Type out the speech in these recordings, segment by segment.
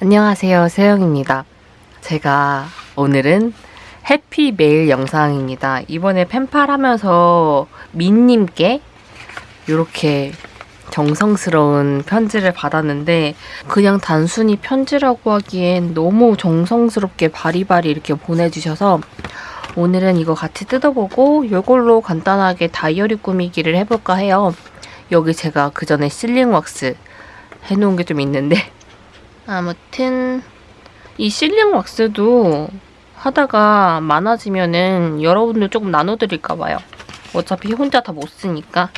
안녕하세요 세영입니다. 제가 오늘은 해피 메일 영상입니다. 이번에 펜팔 하면서 민님께 이렇게 정성스러운 편지를 받았는데 그냥 단순히 편지라고 하기엔 너무 정성스럽게 바리바리 이렇게 보내주셔서 오늘은 이거 같이 뜯어보고 이걸로 간단하게 다이어리 꾸미기를 해볼까 해요. 여기 제가 그 전에 실링 왁스 해놓은 게 좀 있는데 아무튼 이 실링 왁스도 하다가 많아지면은 여러분들 조금 나눠드릴까 봐요. 어차피 혼자 다 못 쓰니까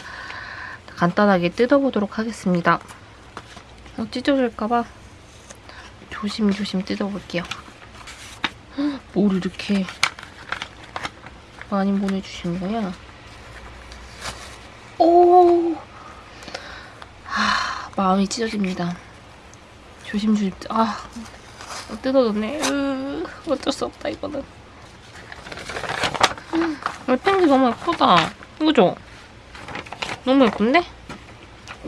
간단하게 뜯어보도록 하겠습니다. 어, 찢어질까 봐 조심조심 뜯어볼게요. 뭘 이렇게 많이 보내주신 거야? 오, 하, 마음이 찢어집니다. 조심조심 아 뜯어졌네 으, 어쩔 수 없다 이거는 이 펜지 너무 예쁘다 이거죠? 너무 예쁜데?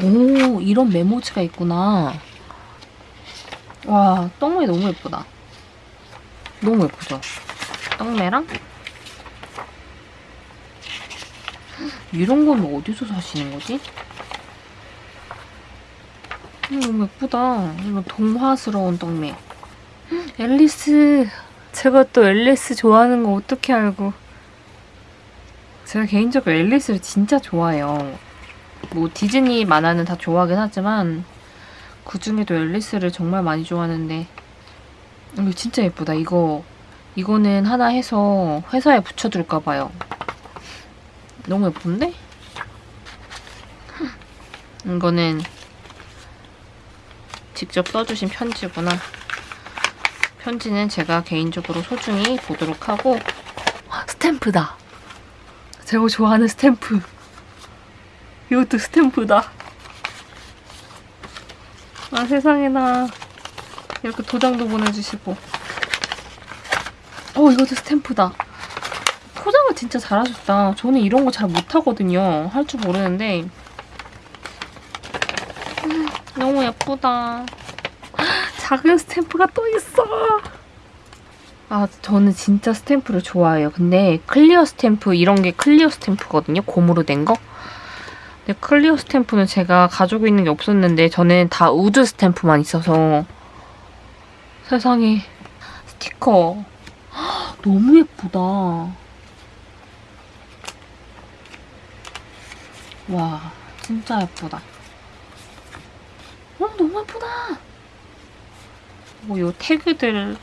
오 이런 메모지가 있구나 와 떡메 너무 예쁘다 너무 예쁘죠? 떡메랑 이런 건 어디서 사시는 거지? 음, 너무 예쁘다. 이거 동화스러운 떡메. 앨리스. 제가 또 앨리스 좋아하는 거 어떻게 알고. 제가 개인적으로 앨리스를 진짜 좋아해요. 뭐 디즈니 만화는 다 좋아하긴 하지만 그중에도 앨리스를 정말 많이 좋아하는데 이거 진짜 예쁘다. 이거 이거는 하나 해서 회사에 붙여둘까 봐요. 너무 예쁜데? 이거는 직접 써주신 편지구나. 편지는 제가 개인적으로 소중히 보도록 하고 스탬프다. 제가 좋아하는 스탬프. 이것도 스탬프다. 아 세상에나 이렇게 도장도 보내주시고 어 이것도 스탬프다. 포장을 진짜 잘하셨다. 저는 이런 거 잘 못하거든요. 할 줄 모르는데 너무 예쁘다. 작은 스탬프가 또 있어. 아, 저는 진짜 스탬프를 좋아해요. 근데 clear 스탬프, 이런 게 clear 스탬프거든요. 고무로 된 거. 근데 clear 스탬프는 제가 가지고 있는 게 없었는데 저는 다 wood 스탬프만 있어서 세상에 스티커 너무 예쁘다. 와, 진짜 예쁘다. 어, 너무 예쁘다. 뭐, 요 태그들,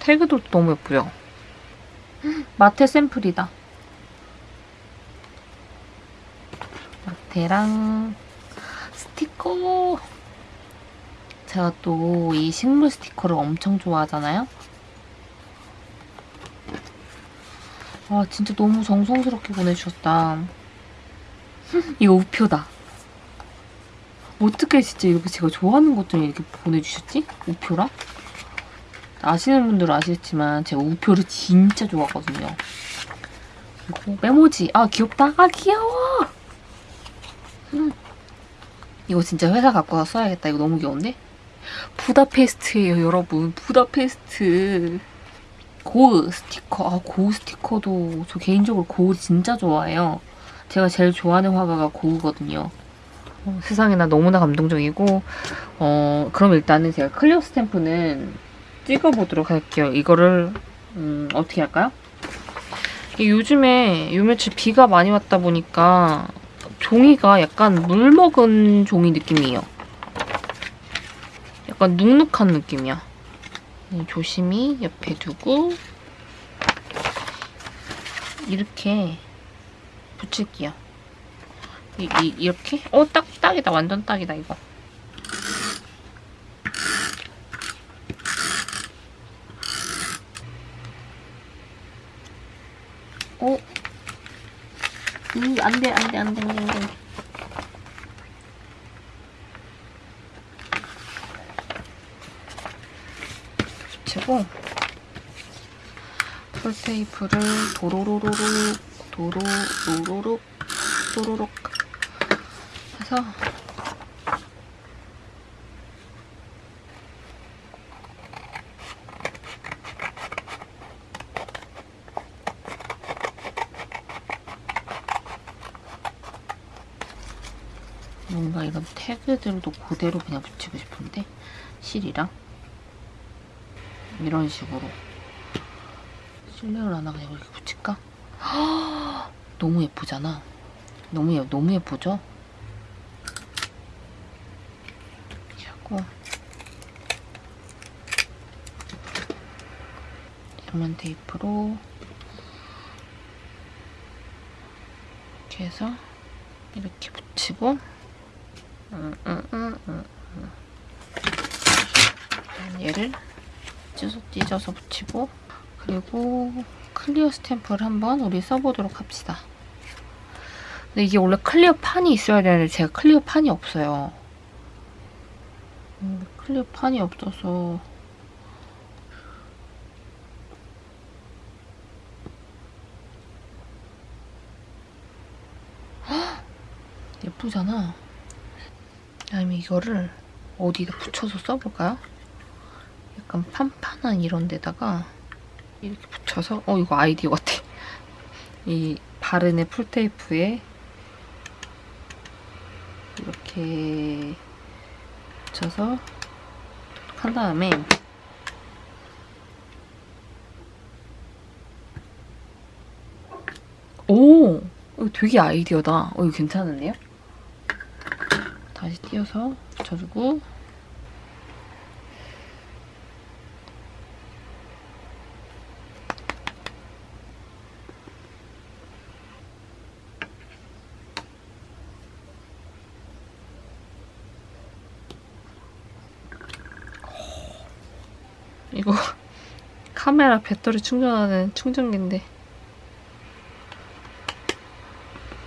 태그도 너무 예쁘죠? 마테 샘플이다. 마테랑 스티커. 제가 또 이 식물 스티커를 엄청 좋아하잖아요? 아, 진짜 너무 정성스럽게 보내주셨다. 이거 우표다. 어떻게 진짜 이렇게 제가 좋아하는 것들 이렇게 보내주셨지? 우표랑? 아시는 분들은 아시겠지만 제가 우표를 진짜 좋아하거든요. 그리고 메모지. 아 귀엽다. 아 귀여워. 음. 이거 진짜 회사 갖고 와서 써야겠다. 이거 너무 귀여운데? 부다페스트예요 여러분. 부다페스트. 고우 스티커. 아 고우 스티커도 저 개인적으로 고우 진짜 좋아해요. 제가 제일 좋아하는 화가가 고우거든요. 어, 세상에나 너무나 감동적이고 어 그럼 일단은 제가 클리어 스탬프는 찍어보도록 할게요. 이거를 음, 어떻게 할까요? 요즘에 요 며칠 비가 많이 왔다 보니까 종이가 약간 물 먹은 종이 느낌이에요. 약간 눅눅한 느낌이야. 조심히 옆에 두고 이렇게 붙일게요. 이, 이, 이렇게? 어, 딱, 딱이다. 완전 딱이다, 이거. 어? 음, 안 돼, 안 돼, 안 돼, 안 돼, 안 돼. 붙이고, 풀테이프를 도로로로로, 도로로로로, 도로록 그래서. 뭔가 이런 태그들도 그대로 그냥 붙이고 싶은데? 실이랑? 이런 식으로. 실력을 하나 그냥 이렇게 붙일까? 너무 예쁘잖아. 너무, 예, 너무 예쁘죠? 하고 양면 테이프로 이렇게 해서 이렇게 붙이고 음, 음, 음. 얘를 찢어서, 찢어서 붙이고 그리고 clear 스탬프를 한번 우리 써보도록 합시다. 근데 이게 원래 clear 판이 있어야 되는데 제가 clear 판이 없어요. 음, clear 판이 없어서 헉! 예쁘잖아. 아니면 이거를 어디다 붙여서 써볼까요? 약간 판판한 이런 데다가 이렇게 붙여서 어 이거 아이디어 같아. 이 바른의 풀테이프에 이렇게 붙여서 한 다음에 오! 되게 아이디어다. 어, 이거 괜찮은데요? 다시 띄어서 붙여주고 이거 카메라 배터리 충전하는 충전기인데.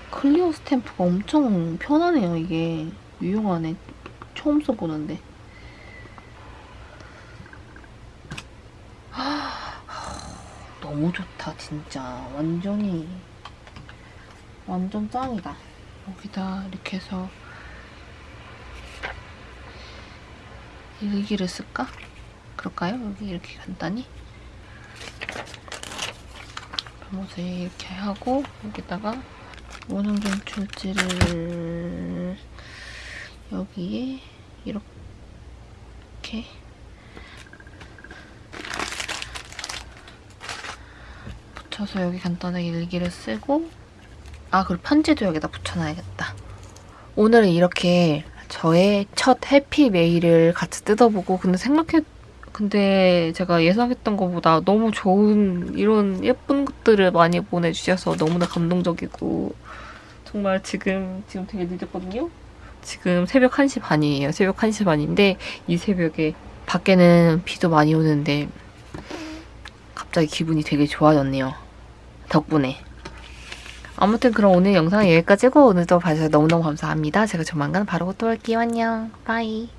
클리어 스탬프가 엄청 편하네요 이게. 유용하네. 처음 써보는데. 너무 좋다 진짜. 완전히 완전 짱이다. 여기다 이렇게 해서 일기를 쓸까? 그럴까요? 여기 이렇게 간단히 발못을 이렇게 하고 여기다가 원형 전출지를 여기에 이렇게 붙여서 여기 간단하게 일기를 쓰고 아 그리고 편지도 여기다 붙여놔야겠다 오늘은 이렇게 저의 첫 해피 메일을 같이 뜯어보고 근데 생각해 근데 제가 예상했던 것보다 너무 좋은 이런 예쁜 것들을 많이 보내주셔서 너무나 감동적이고 정말 지금 지금 되게 늦었거든요. 지금 새벽 1시 반이에요. 새벽 1시 반인데 이 새벽에 밖에는 비도 많이 오는데 갑자기 기분이 되게 좋아졌네요. 덕분에. 아무튼 그럼 오늘 영상은 여기까지고 오늘도 봐주셔서 너무너무 감사합니다. 제가 조만간 바로 또 올게요. 안녕. 바이.